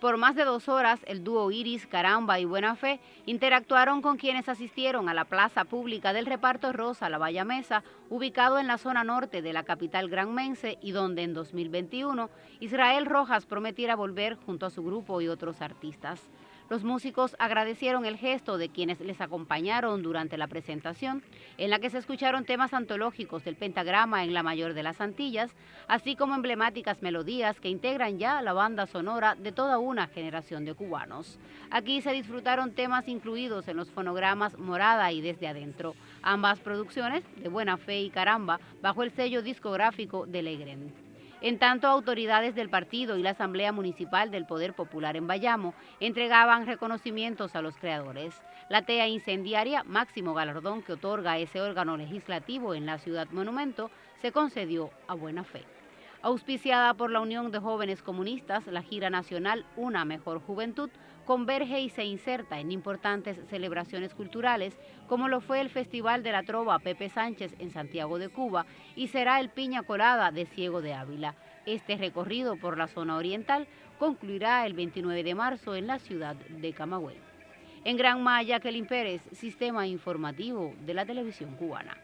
Por más de dos horas, el dúo Iris, Caramba y Buena Fe interactuaron con quienes asistieron a la plaza pública del reparto Rosa La Valla Mesa, ubicado en la zona norte de la capital granmense y donde en 2021 Israel Rojas prometiera volver junto a su grupo y otros artistas. Los músicos agradecieron el gesto de quienes les acompañaron durante la presentación, en la que se escucharon temas antológicos del pentagrama en la mayor de las Antillas, así como emblemáticas melodías que integran ya la banda sonora de toda una generación de cubanos. Aquí se disfrutaron temas incluidos en los fonogramas Morada y Desde Adentro, ambas producciones de Buena Fe y Caramba, bajo el sello discográfico de Legren. En tanto, autoridades del partido y la Asamblea Municipal del Poder Popular en Bayamo entregaban reconocimientos a los creadores. La TEA incendiaria, máximo galardón que otorga ese órgano legislativo en la ciudad monumento, se concedió a buena fe. Auspiciada por la Unión de Jóvenes Comunistas, la gira nacional Una Mejor Juventud converge y se inserta en importantes celebraciones culturales, como lo fue el Festival de la Trova Pepe Sánchez en Santiago de Cuba y será el Piña Colada de Ciego de Ávila. Este recorrido por la zona oriental concluirá el 29 de marzo en la ciudad de Camagüey. En Gran Maya, Kelly Pérez, Sistema Informativo de la Televisión Cubana.